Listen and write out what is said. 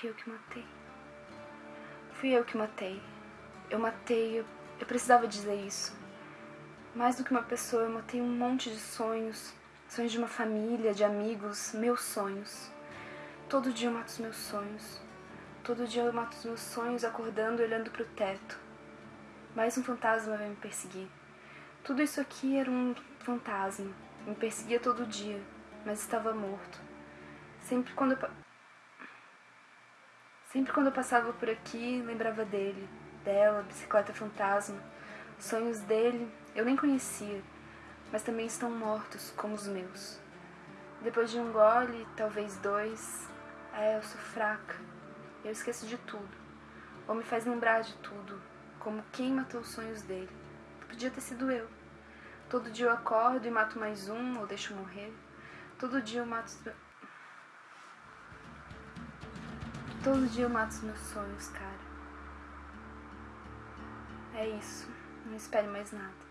fui eu que matei. Fui eu que matei. Eu matei, eu, eu precisava dizer isso. Mais do que uma pessoa, eu matei um monte de sonhos. Sonhos de uma família, de amigos, meus sonhos. Todo dia eu mato os meus sonhos. Todo dia eu mato os meus sonhos acordando olhando para o teto. Mais um fantasma vai me perseguir. Tudo isso aqui era um fantasma. Me perseguia todo dia, mas estava morto. Sempre quando eu, Sempre quando eu passava por aqui, lembrava dele, dela, bicicleta fantasma. Os sonhos dele eu nem conhecia, mas também estão mortos como os meus. Depois de um gole, talvez dois, é, eu sou fraca. Eu esqueço de tudo. Ou me faz lembrar de tudo, como quem matou os sonhos dele. Podia ter sido eu. Todo dia eu acordo e mato mais um, ou deixo morrer. Todo dia eu mato. Todo dia eu mato os meus sonhos, cara. É isso. Não espere mais nada.